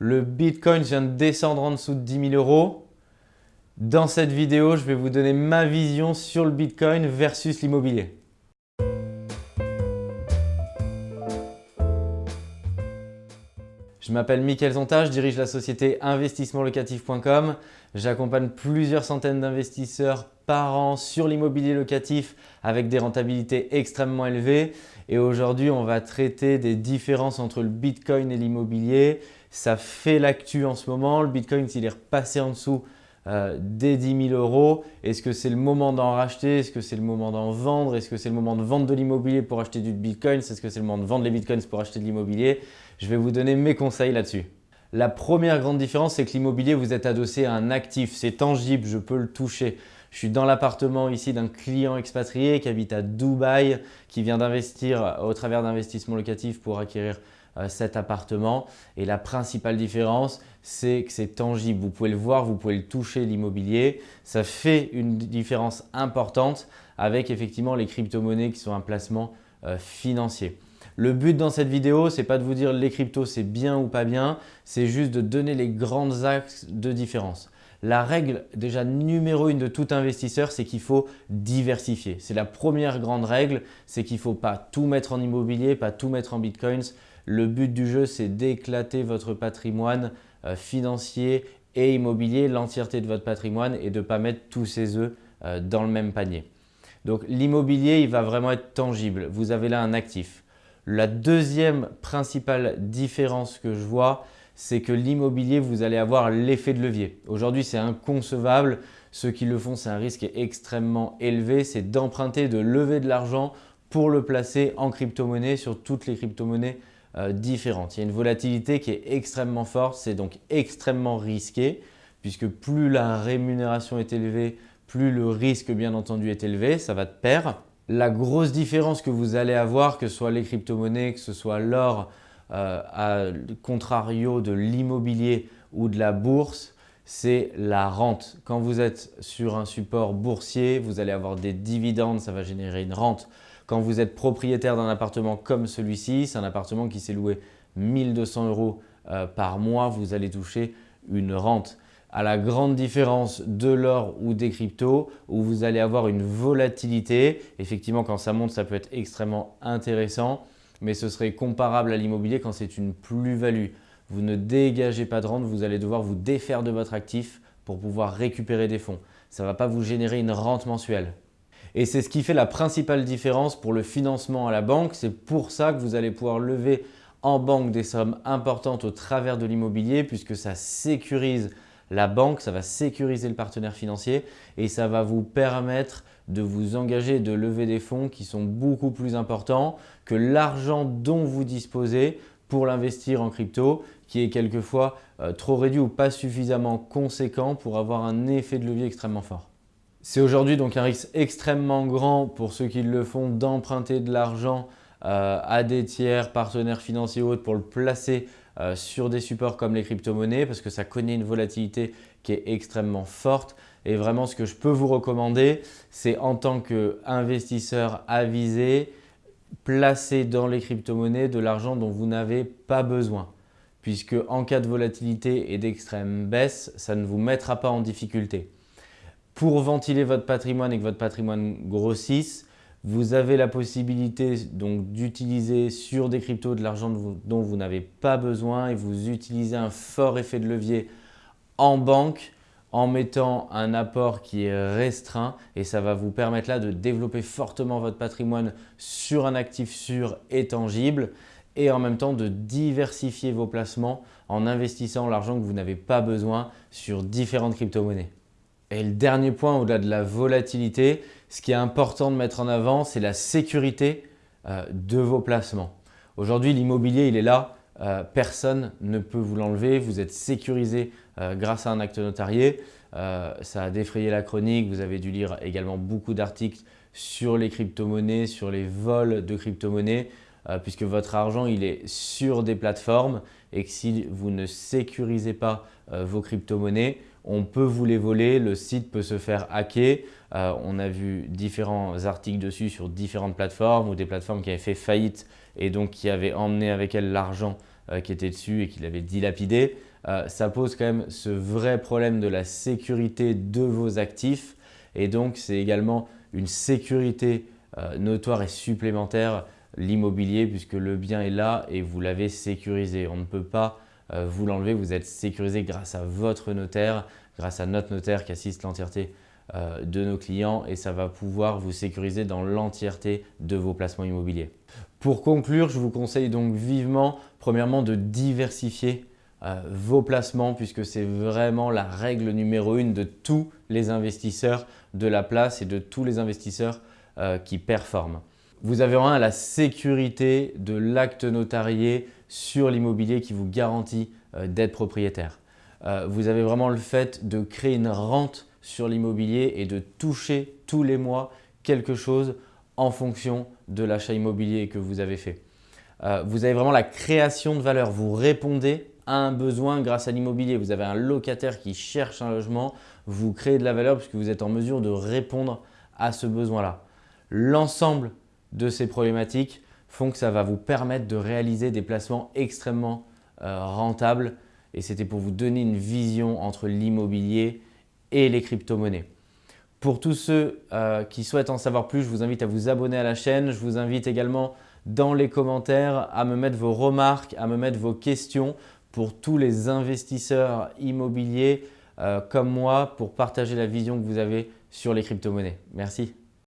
Le Bitcoin vient de descendre en dessous de 10 000 euros. Dans cette vidéo, je vais vous donner ma vision sur le Bitcoin versus l'immobilier. Je m'appelle Mickaël Zonta, je dirige la société investissementlocatif.com. J'accompagne plusieurs centaines d'investisseurs par an sur l'immobilier locatif avec des rentabilités extrêmement élevées. Et aujourd'hui, on va traiter des différences entre le Bitcoin et l'immobilier, ça fait l'actu en ce moment. Le Bitcoin, s'il est repassé en dessous euh, des 10 000 euros, est-ce que c'est le moment d'en racheter? Est-ce que c'est le moment d'en vendre? Est-ce que c'est le moment de vendre de l'immobilier pour acheter du Bitcoin? Est-ce que c'est le moment de vendre les Bitcoins pour acheter de l'immobilier? Je vais vous donner mes conseils là-dessus. La première grande différence, c'est que l'immobilier, vous êtes adossé à un actif. C'est tangible, je peux le toucher. Je suis dans l'appartement ici d'un client expatrié qui habite à Dubaï, qui vient d'investir au travers d'investissements locatifs pour acquérir cet appartement. Et la principale différence, c'est que c'est tangible. Vous pouvez le voir, vous pouvez le toucher, l'immobilier. Ça fait une différence importante avec effectivement les crypto-monnaies qui sont un placement euh, financier. Le but dans cette vidéo, ce n'est pas de vous dire les cryptos c'est bien ou pas bien, c'est juste de donner les grands axes de différence. La règle déjà numéro une de tout investisseur, c'est qu'il faut diversifier. C'est la première grande règle, c'est qu'il ne faut pas tout mettre en immobilier, pas tout mettre en bitcoins. Le but du jeu, c'est d'éclater votre patrimoine euh, financier et immobilier, l'entièreté de votre patrimoine et de ne pas mettre tous ses œufs euh, dans le même panier. Donc l'immobilier, il va vraiment être tangible. Vous avez là un actif. La deuxième principale différence que je vois, c'est que l'immobilier, vous allez avoir l'effet de levier. Aujourd'hui, c'est inconcevable. Ceux qui le font, c'est un risque extrêmement élevé. C'est d'emprunter, de lever de l'argent pour le placer en crypto-monnaie sur toutes les crypto-monnaies euh, différentes. Il y a une volatilité qui est extrêmement forte, c'est donc extrêmement risqué puisque plus la rémunération est élevée, plus le risque bien entendu est élevé, ça va de pair. La grosse différence que vous allez avoir, que ce soit les crypto-monnaies, que ce soit l'or, à contrario de l'immobilier ou de la bourse, c'est la rente. Quand vous êtes sur un support boursier, vous allez avoir des dividendes, ça va générer une rente. Quand vous êtes propriétaire d'un appartement comme celui-ci, c'est un appartement qui s'est loué 1200 euros euh, par mois, vous allez toucher une rente. À la grande différence de l'or ou des cryptos où vous allez avoir une volatilité. Effectivement, quand ça monte, ça peut être extrêmement intéressant, mais ce serait comparable à l'immobilier quand c'est une plus-value. Vous ne dégagez pas de rente, vous allez devoir vous défaire de votre actif pour pouvoir récupérer des fonds. Ça ne va pas vous générer une rente mensuelle. Et c'est ce qui fait la principale différence pour le financement à la banque. C'est pour ça que vous allez pouvoir lever en banque des sommes importantes au travers de l'immobilier puisque ça sécurise la banque, ça va sécuriser le partenaire financier et ça va vous permettre de vous engager, de lever des fonds qui sont beaucoup plus importants que l'argent dont vous disposez pour l'investir en crypto qui est quelquefois euh, trop réduit ou pas suffisamment conséquent pour avoir un effet de levier extrêmement fort. C'est aujourd'hui donc un risque extrêmement grand pour ceux qui le font d'emprunter de l'argent euh, à des tiers, partenaires financiers ou autres pour le placer euh, sur des supports comme les crypto-monnaies parce que ça connaît une volatilité qui est extrêmement forte. Et vraiment, ce que je peux vous recommander, c'est en tant qu'investisseur avisé, placer dans les crypto-monnaies de l'argent dont vous n'avez pas besoin. Puisque en cas de volatilité et d'extrême baisse, ça ne vous mettra pas en difficulté. Pour ventiler votre patrimoine et que votre patrimoine grossisse, vous avez la possibilité d'utiliser sur des cryptos de l'argent dont vous n'avez pas besoin et vous utilisez un fort effet de levier en banque en mettant un apport qui est restreint et ça va vous permettre là de développer fortement votre patrimoine sur un actif sûr et tangible et en même temps de diversifier vos placements en investissant l'argent que vous n'avez pas besoin sur différentes crypto-monnaies. Et le dernier point, au-delà de la volatilité, ce qui est important de mettre en avant, c'est la sécurité euh, de vos placements. Aujourd'hui, l'immobilier, il est là. Euh, personne ne peut vous l'enlever. Vous êtes sécurisé euh, grâce à un acte notarié. ça a défrayé la chronique. Vous avez dû lire également beaucoup d'articles sur les crypto-monnaies, sur les vols de crypto-monnaies, puisque votre argent, il est sur des plateformes et que si vous ne sécurisez pas vos crypto-monnaies, on peut vous les voler, le site peut se faire hacker. Euh, on a vu différents articles dessus sur différentes plateformes ou des plateformes qui avaient fait faillite et donc qui avaient emmené avec elles l'argent qui était dessus et qu'il avait dilapidé. ça pose quand même ce vrai problème de la sécurité de vos actifs et donc c'est également une sécurité notoire et supplémentaire l'immobilier puisque le bien est là et vous l'avez sécurisé. On ne peut pas euh, vous l'enlever, vous êtes sécurisé grâce à votre notaire, grâce à notre notaire qui assiste l'entièreté euh, de nos clients et ça va pouvoir vous sécuriser dans l'entièreté de vos placements immobiliers. Pour conclure, je vous conseille donc vivement, premièrement, de diversifier euh, vos placements puisque c'est vraiment la règle numéro une de tous les investisseurs de la place et de tous les investisseurs qui performent. Vous avez vraiment la sécurité de l'acte notarié sur l'immobilier qui vous garantit euh, d'être propriétaire. Euh, vous avez vraiment le fait de créer une rente sur l'immobilier et de toucher tous les mois quelque chose en fonction de l'achat immobilier que vous avez fait. Euh, vous avez vraiment la création de valeur. Vous répondez à un besoin grâce à l'immobilier. Vous avez un locataire qui cherche un logement, vous créez de la valeur puisque vous êtes en mesure de répondre à ce besoin-là. L'ensemble de ces problématiques font que ça va vous permettre de réaliser des placements extrêmement euh, rentables et c'était pour vous donner une vision entre l'immobilier et les crypto-monnaies. Pour tous ceux euh, qui souhaitent en savoir plus, je vous invite à vous abonner à la chaîne. Je vous invite également dans les commentaires à me mettre vos remarques, à me mettre vos questions pour tous les investisseurs immobiliers euh, comme moi pour partager la vision que vous avez sur les crypto-monnaies. Merci.